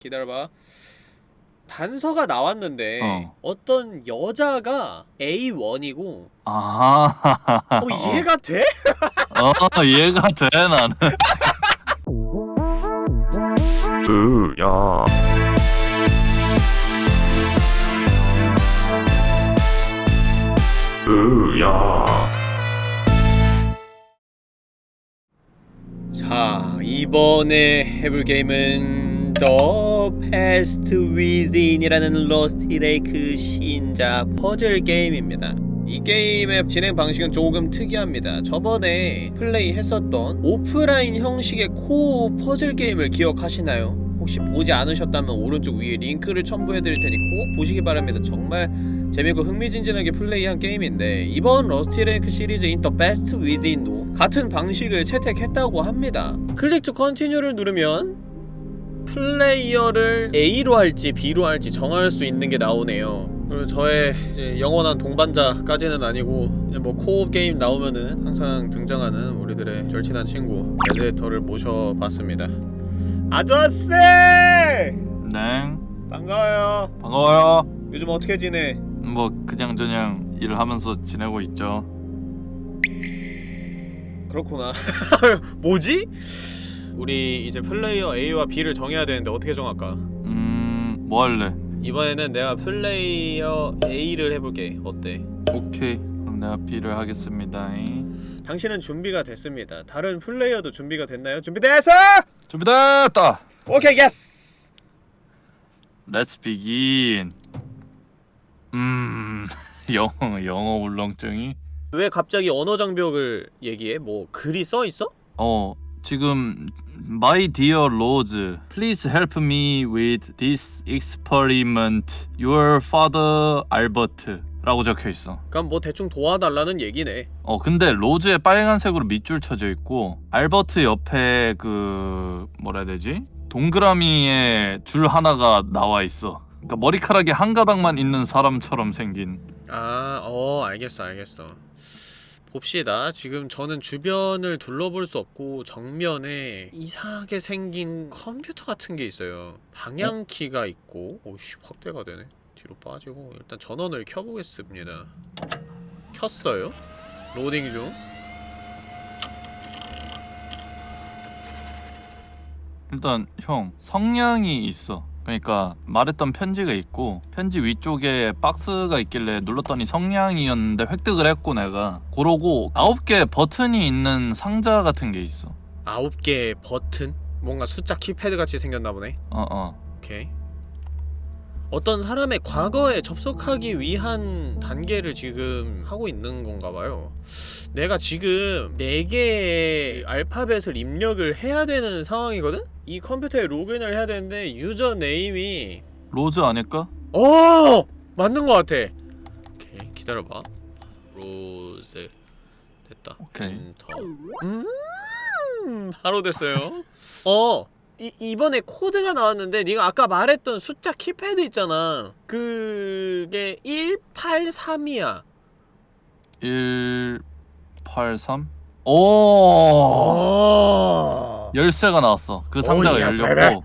기다려봐. 단서가 나왔는데 어. 어. 떤 여자가 A1이고 아, 어 이해가 돼? 어, 이해가 돼, 나는. 으야 으야 자 이번에 해볼 게임은 The Past Within이라는 Rusty Lake 신작 퍼즐 게임입니다. 이 게임의 진행 방식은 조금 특이합니다. 저번에 플레이했었던 오프라인 형식의 co-op 퍼즐 게임을 기억하시나요? 혹시 보지 않으셨다면 오른쪽 위에 링크를 첨부해드릴 테니 꼭 보시기 바랍니다. 정말 재밌고 흥미진진하게 플레이한 게임인데 이번 Rusty Lake 시리즈인 The Past Within도 같은 방식을 채택했다고 합니다. Click to continue를 누르면 플레이어를 A로 할지 B로 할지 정할 수 있는 게 나오네요 그리고 저의 이제 영원한 동반자까지는 아니고 뭐 co-op 게임 나오면은 항상 등장하는 우리들의 절친한 친구 레드터를 모셔봤습니다 아저씨! 네. 반가워요 반가워요. 요즘 어떻게 지내? 뭐, 그냥 저냥 일하면서 지내고 있죠. 그렇구나 뭐지? 우리 이제 플레이어 A와 B를 정해야 되는데 어떻게 정할까? 음, 뭐 할래? 이번에는 내가 플레이어 A를 해볼게 어때? 오케이. 그럼 내가 B를 하겠습니다. 당신은 준비가 됐습니다 다른 플레이어도 준비가 됐나요? 준비됐어! 준비됐다! 오케이 yes! Let's begin. 음, 영어, 영어 울렁증이? 왜 갑자기 언어 장벽을 얘기해? 뭐 글이 써있어? 어, 지금 My dear Rose, please help me with this experiment. Your father Albert 라고 적혀 있어. 그럼 뭐 대충 도와달라는 얘기네 어 근데 로즈에 빨간색으로 밑줄 쳐져 있고 알버트 옆에 그 뭐라 해야 되지? 동그라미에 줄 하나가 나와 있어. 그러니까 머리카락이 한 가닥만 있는 사람처럼 생긴. 아, 어, 알겠어, 알겠어. 봅시다. 지금 저는 주변을 둘러볼 수 없고 정면에 이상하게 생긴 컴퓨터 같은 게 있어요. 방향키가 있고, 오씨 확대가 되네. 뒤로 빠지고 일단 전원을 켜보겠습니다. 켰어요? 로딩 중. 일단 형 성냥이 있어. 그러니까 말했던 편지가 있고 편지 위쪽에 박스가 있길래 눌렀더니 성냥이었는데 획득을 했고 내가 그러고 아홉 개 버튼이 있는 상자 같은 게 있어. 아홉 개의 버튼? 뭔가 숫자 키패드 같이 생겼나 보네. 어 어. 오케이. 어떤 사람의 과거에 접속하기 위한 단계를 지금 하고 있는 건가 봐요. 내가 지금 4개의 알파벳을 입력을 해야 되는 상황이거든? 이 컴퓨터에 로그인을 해야 되는데 user name이 로즈 아닐까? 어! 맞는 것 같아. 오케이, 기다려봐. 로즈 됐다. 오케이. 엔터. 음, 바로 됐어요. 어, 이, 이번에 코드가 나왔는데 네가 아까 말했던 숫자 키패드 있잖아. 그게 183이야. 183? 오! 어. 열쇠가 나왔어. 그 상자가 오, 열렸고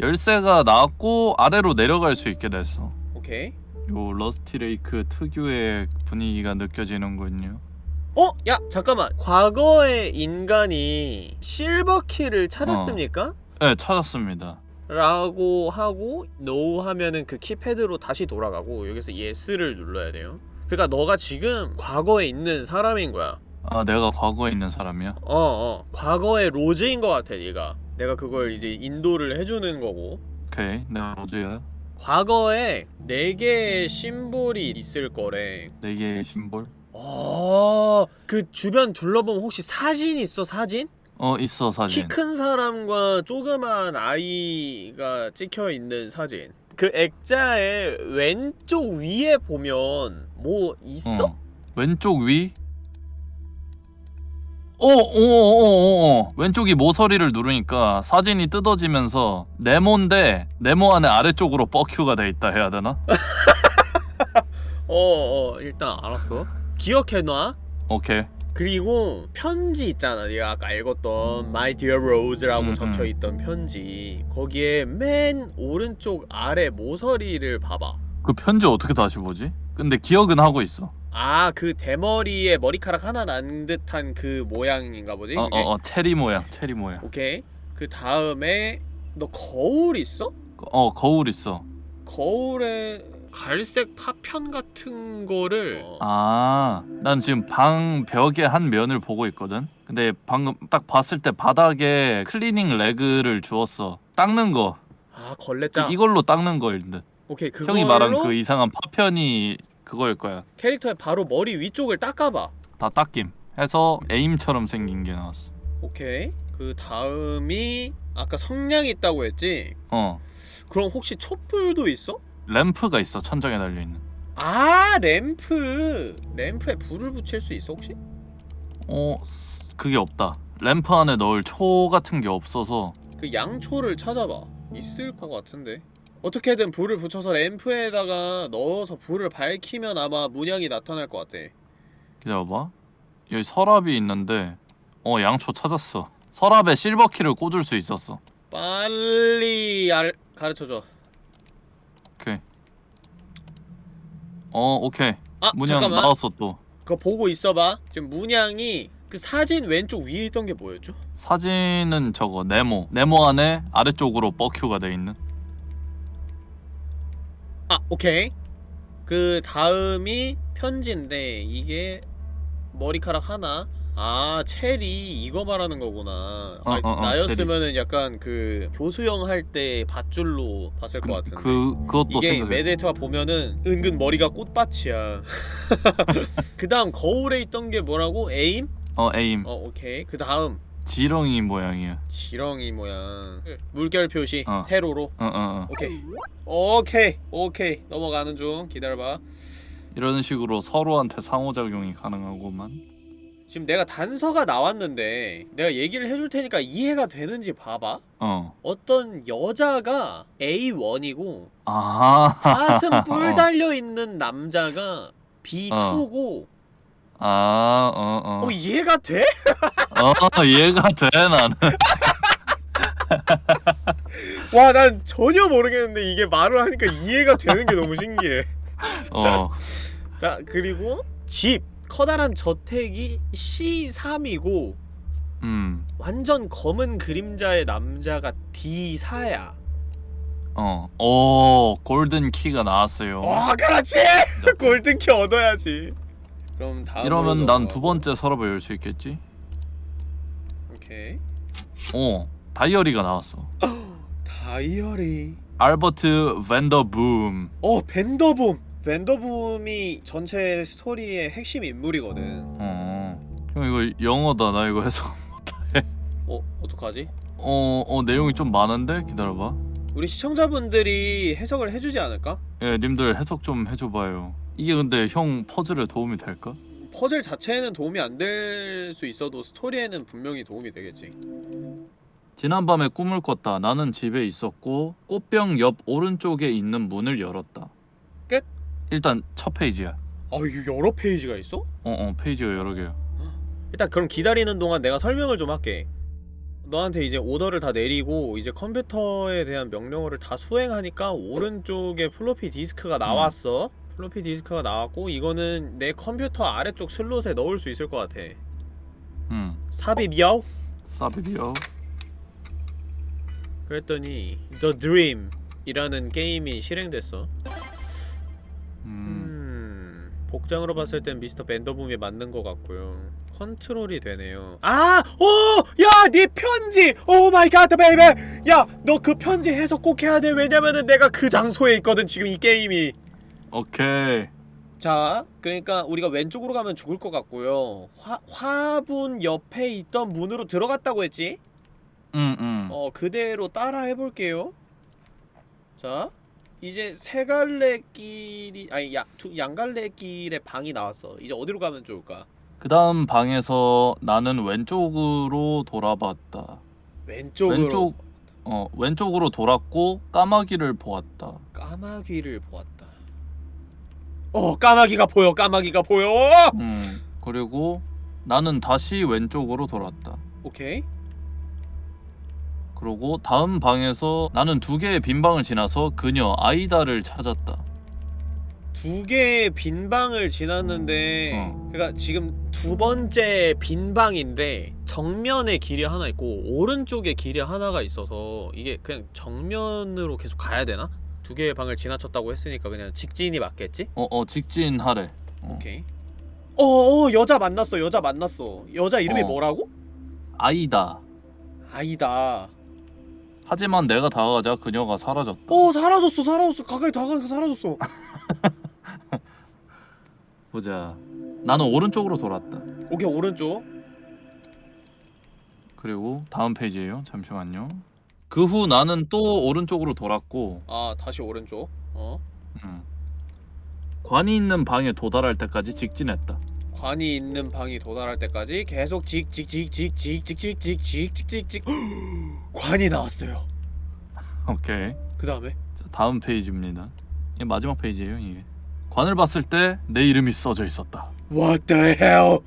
열쇠가 나왔고 아래로 내려갈 수 있게 됐어. 오케이. 요 Rusty Lake 특유의 분위기가 느껴지는군요. 어? 야, 잠깐만. 과거의 인간이 silver key를 찾았습니까? 네, 찾았습니다. 라고 하고 no 하면은 그 키패드로 다시 돌아가고 여기서 yes를 눌러야 돼요 그러니까 너가 지금 과거에 있는 사람인 거야 아, 내가 과거에 있는 사람이야? 어어 과거의 로즈인 것 같아 네가 내가 그걸 이제 인도를 해주는 거고 오케이, 내가 로즈야. 과거에 4개의 symbol이 있을 거래 네 개의 심볼. 어... 그 주변 둘러보면 혹시 사진 있어 사진? 어, 있어 사진. 키 큰 사람과 조그만 아이가 찍혀 있는 사진. 그 액자의 왼쪽 위에 보면 뭐 있어? 어. 왼쪽 위? 어, 어, 어, 어, 어. 왼쪽이 모서리를 누르니까 사진이 뜯어지면서 네모인데 네모 안에 아래쪽으로 뻑큐가 돼 있다 해야 되나? 어, 어, 일단 알았어. 기억해놔. 오케이. 그리고 편지 있잖아 네가 아까 읽었던 My Dear Rose라고 음, 음. 적혀있던 편지 거기에 맨 오른쪽 아래 모서리를 봐봐 그 편지 어떻게 다시 보지? 근데 기억은 하고 있어. 아 그 대머리에 머리카락 하나 난 듯한 그 모양인가 보지? 어어 그게? 어, 체리 모양, 체리 모양. 오케이 그 다음에 너 거울 있어? 어 거울 있어. 거울에 갈색 파편 같은 거를 어, 아, 난 지금 방 벽의 한 면을 보고 있거든. 근데 방금 딱 봤을 때 바닥에 cleaning rag를 주었어. 닦는 거. 아 걸레장 이걸로 닦는 거일 듯. 오케이 그걸로 형이 말한 그 이상한 파편이 그거일 거야. 캐릭터의 바로 머리 위쪽을 닦아봐 다 닦임. 해서 aim처럼 생긴 게 나왔어. 오케이 그 다음이 아까 성냥이 있다고 했지? 어, 그럼 혹시 촛불도 있어? 램프가 있어 천장에 달려 있는. 아 램프 램프에 불을 붙일 수 있어 혹시? 어, 쓰- 그게 없다. 램프 안에 넣을 초 같은 게 없어서 그 양초를 찾아봐 있을 것 같은데 어떻게든 불을 붙여서 램프에다가 넣어서 불을 밝히면 아마 문양이 나타날 것 같아 기다려봐. 여기 서랍이 있는데 어 양초 찾았어. 서랍에 실버 키를 꽂을 수 있었어. 빨리 알... 가르쳐줘 오케이. 어 오케이. 아 문양 잠깐만 나왔어 또. 그거 보고 있어봐 지금 문양이 그 사진 왼쪽 위에 있던 게 뭐였죠? 사진은 저거 네모. 네모 안에 아래쪽으로 뻐큐가 돼 있는. 아 오케이 그 다음이 편지인데 이게 머리카락 하나 아 체리 이거 말하는 거구나 아, 어, 어, 어, 나였으면은 약간 그 교수형 할 때 밧줄로 봤을 것 같은데 그 그것도 이게. 메데이터가 보면은 은근 머리가 꽃밭이야 그 다음 거울에 있던 게 뭐라고? 에임? 어 에임. 어 오케이 그 다음 지렁이 모양이야. 지렁이 모양 물결 표시 어. 세로로 어어 어. 오케이 오케이 오케이 넘어가는 중 기다려봐 이런 식으로 서로한테 상호작용이 가능하고만. 지금 내가 단서가 나왔는데 내가 얘기를 해줄 테니까 이해가 되는지 봐봐 어. 어떤 여자가 A1이고 아. 사슴 뿔 달려있는 남자가 B2고 아, 어, 어. 어 이해가 돼? 어, 이해가 돼, 나는. 와 난 전혀 모르겠는데 이게 말을 하니까 이해가 되는 게 너무 신기해 어. 자 그리고 집 커다란 저택이 C3이고 음. 완전 검은 그림자의 남자가 D4야 어. 오, 골든 키가 나왔어요. 와 그렇지! 골든 키 얻어야지 그럼 다음 이러면 난 두 번째 서랍을 열 수 있겠지? 오케이 어. 다이어리가 나왔어. 다이어리 알버트 벤더붐. 어 벤더붐 벤더붐이 전체 스토리의 핵심 인물이거든 어. 형 이거 영어다. 나 이거 해석. 어 어떡하지? 어, 어 내용이 좀 많은데 기다려봐. 우리 시청자분들이 해석을 해주지 않을까? 예, 님들 해석 좀 해줘봐요. 이게 근데 형 퍼즐에 도움이 될까? 퍼즐 자체에는 도움이 안 될 수 있어도 스토리에는 분명히 도움이 되겠지 지난밤에 꿈을 꿨다. 나는 집에 있었고 꽃병 옆 오른쪽에 있는 문을 열었다. 끝? 일단 첫 페이지야. 아 이거 여러 페이지가 있어? 어어 페이지가 여러 개야. 일단 그럼 기다리는 동안 내가 설명을 좀 할게 너한테 이제 오더를 다 내리고 이제 컴퓨터에 대한 명령어를 다 수행하니까 오른쪽에 플로피 디스크가 나왔어 플로피 디스크가 나왔고 이거는 내 컴퓨터 아래쪽 슬롯에 넣을 수 있을 것 같아 음. 미야오? 사비디오. 그랬더니 The Dream 이라는 게임이 실행됐어 음. 음... 복장으로 봤을 땐 미스터 밴더붐이 맞는 것 같고요 컨트롤이 되네요 아! 오! 야! 네 편지! 오 oh my god baby! 야! 너 그 편지 해석 꼭 해야 돼 왜냐면은 내가 그 장소에 있거든 지금 이 게임이 오케이. 자 그러니까 우리가 왼쪽으로 가면 죽을 것 같고요 화, 화분 옆에 있던 문으로 들어갔다고 했지? 음 음. 어 그대로 따라 해볼게요 자 이제 세 갈래 길이 아니 야, 두, 양갈래 길의 방이 나왔어 이제 어디로 가면 좋을까? 그 다음 방에서 나는 왼쪽으로 돌아봤다. 왼쪽으로 왼쪽 어 왼쪽으로 돌았고 까마귀를 보았다. 까마귀를 보았다 어 까마귀가 보여 까마귀가 보여 음 그리고 나는 다시 왼쪽으로 돌았다. 오케이 그러고 다음 방에서 나는 두 개의 빈 방을 지나서 그녀 아이다를 찾았다. 두 개의 빈 방을 지났는데 어. 그러니까 지금 두 번째 빈 방인데 정면에 길이 하나 있고 오른쪽에 길이 하나가 있어서 이게 그냥 정면으로 계속 가야 되나? 두 개의 방을 지나쳤다고 했으니까 그냥 직진이 맞겠지? 어어 직진 하래. 어. 오케이 어어 여자 만났어 여자 만났어 여자 이름이 어. 뭐라고? 아이다. 아이다 하지만 내가 다가가자 그녀가 사라졌다. 어 사라졌어 사라졌어 가까이 다가가니까 사라졌어 보자. 나는 오른쪽으로 돌았다. 오케이 오른쪽 그리고 다음 페이지에요. 잠시만요. 그 후 나는 또 오른쪽으로 돌았고 아 다시 오른쪽 어 음. 관이 있는 방에 도달할 때까지 직진했다. 관이 있는 방이 도달할 때까지 계속 직직직직직직직직직직직직직 관이 나왔어요. 오케이. 그 다음에 자, 다음 페이지입니다. 이게 마지막 페이지예요. 이게 관을 봤을 때 내 이름이 써져 있었다. What the hell?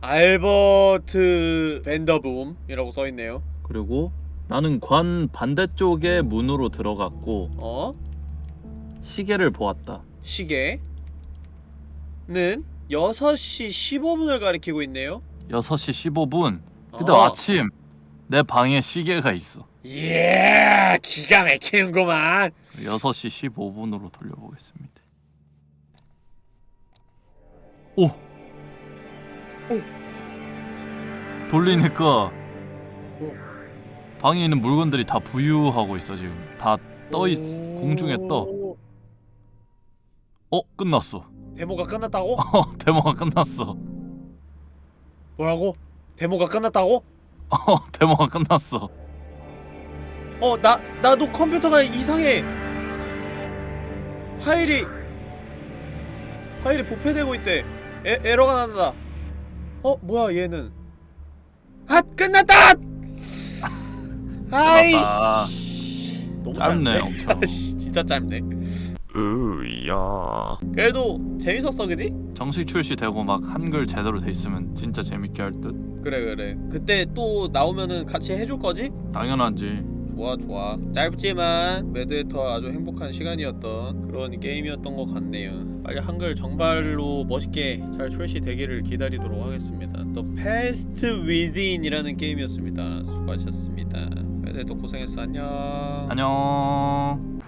알버트 밴더붐이라고 써 있네요. 그리고 나는 관 반대쪽의 문으로 들어갔고 어 시계를 보았다. 시계는 6시 15분을 가리키고 있네요. 6시 15분. 근데 어. 아침 내 방에 시계가 있어. 예, 기가 막히는구만. 6시 15분으로 돌려보겠습니다. 오! 오! 돌리니까 방에 있는 물건들이 다 부유하고 있어 지금. 다 떠 있어. 공중에 떠. 어, 끝났어. 데모가 끝났다고? 어, 데모가 끝났어. 뭐라고? 데모가 끝났다고? 어, 데모가 끝났어. 어, 나 나도 컴퓨터가 이상해. 파일이 파일이 부패되고 있대. 에, 에러가 난다. 어, 뭐야 얘는? 아, 끝났다! 아이씨. 너무 짧네, 짧네. 진짜 짧네. 으야 그래도 재밌었어, 그지? 정식 출시되고 막 한글 제대로 돼 있으면 진짜 재밌게 할 듯. 그래 그래. 그때 또 나오면은 같이 해줄 거지? 당연하지. 좋아 좋아. 짧지만 매드헤터 아주 행복한 시간이었던 그런 게임이었던 것 같네요. 빨리 한글 정발로 멋있게 잘 출시되기를 기다리도록 하겠습니다. 또 패스트 위드인이라는 게임이었습니다. 수고하셨습니다. 매드헤터 고생했어. 안녕. 안녕.